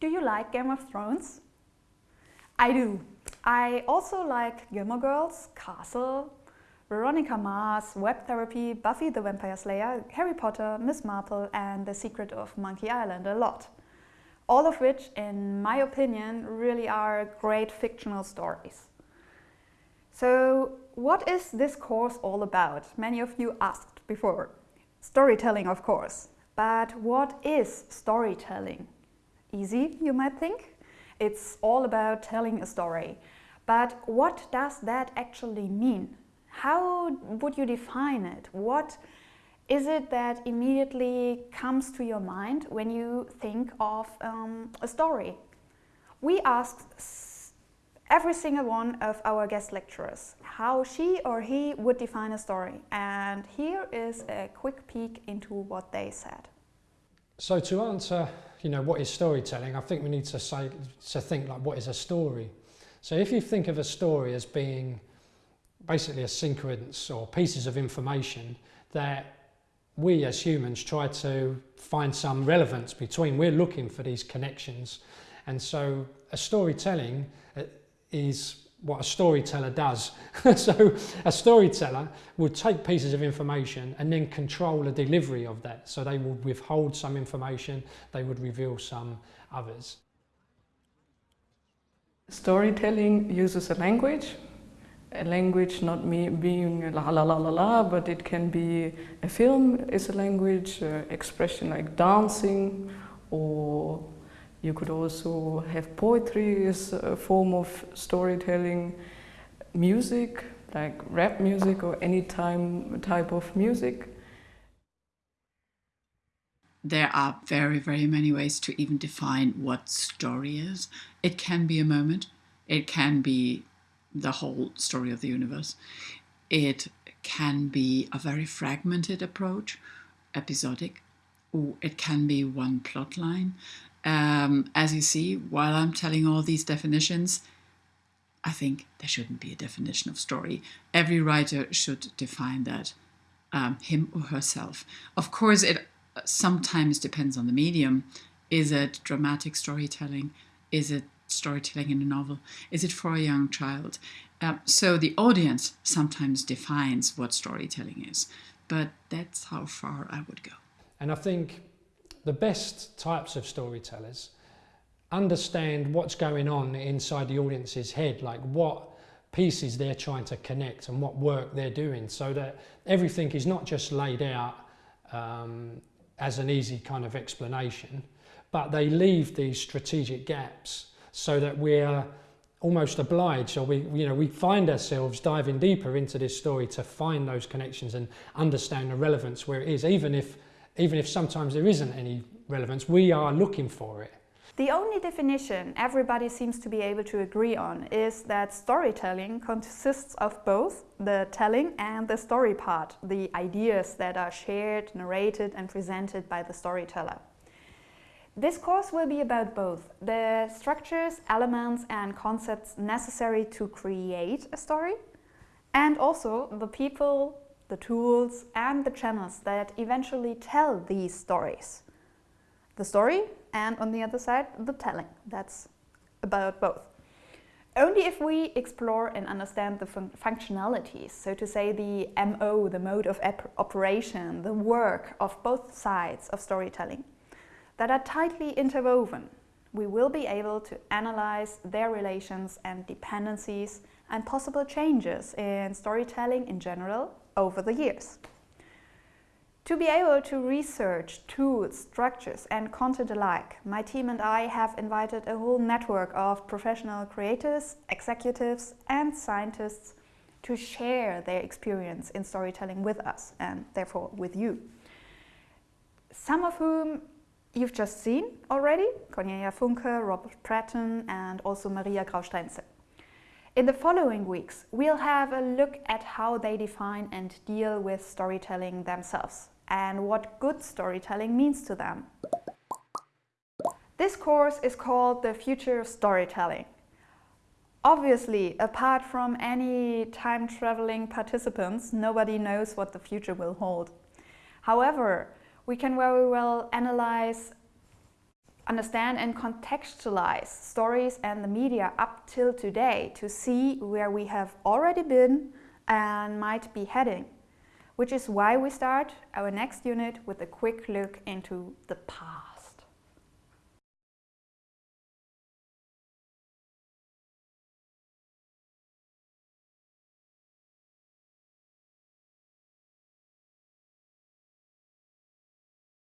Do you like Game of Thrones? I do. I also like Gilmore Girls, Castle, Veronica Mars, Web Therapy, Buffy the Vampire Slayer, Harry Potter, Miss Marple and The Secret of Monkey Island a lot. All of which, in my opinion, really are great fictional stories. So what is this course all about? Many of you asked before. Storytelling, of course. But what is storytelling? Easy, you might think. It's all about telling a story. But what does that actually mean? How would you define it? What is it that immediately comes to your mind when you think of um, a story? We asked every single one of our guest lecturers how she or he would define a story. And here is a quick peek into what they said. So to answer, you know, what is storytelling, I think we need to say to think like what is a story. So if you think of a story as being basically a sequence or pieces of information that we as humans try to find some relevance between. We're looking for these connections. And so a storytelling uh, is what a storyteller does. so a storyteller would take pieces of information and then control the delivery of that. So they would withhold some information, they would reveal some others. Storytelling uses a language a language not me being la la la la la, but it can be a film is a language, uh, expression like dancing, or you could also have poetry as a form of storytelling, music like rap music or any time type of music. There are very, very many ways to even define what story is. It can be a moment, it can be the whole story of the universe. It can be a very fragmented approach, episodic, or it can be one plot line. Um, as you see, while I'm telling all these definitions, I think there shouldn't be a definition of story. Every writer should define that um, him or herself. Of course, it sometimes depends on the medium. Is it dramatic storytelling? Is it storytelling in a novel? Is it for a young child? Um, so the audience sometimes defines what storytelling is, but that's how far I would go. And I think the best types of storytellers understand what's going on inside the audience's head, like what pieces they're trying to connect and what work they're doing so that everything is not just laid out um, as an easy kind of explanation, but they leave these strategic gaps so that we're almost obliged or we you know we find ourselves diving deeper into this story to find those connections and understand the relevance where it is even if even if sometimes there isn't any relevance we are looking for it the only definition everybody seems to be able to agree on is that storytelling consists of both the telling and the story part, the ideas that are shared, narrated and presented by the storyteller. This course will be about both the structures, elements and concepts necessary to create a story and also the people, the tools and the channels that eventually tell these stories. The story and on the other side the telling. That's about both. Only if we explore and understand the fun functionalities, so to say the MO, the mode of operation, the work of both sides of storytelling, that are tightly interwoven, we will be able to analyze their relations and dependencies and possible changes in storytelling in general over the years. To be able to research tools, structures and content alike, my team and I have invited a whole network of professional creators, executives and scientists to share their experience in storytelling with us and therefore with you. Some of whom you've just seen already, Cornelia Funke, Robert Pratten and also Maria Grau-Stenzel. In the following weeks, we'll have a look at how they define and deal with storytelling themselves and what good storytelling means to them. This course is called The Future of Storytelling. Obviously, apart from any time-traveling participants, nobody knows what the future will hold. However, we can very well analyze understand and contextualize stories and the media up till today to see where we have already been and might be heading. Which is why we start our next unit with a quick look into the past.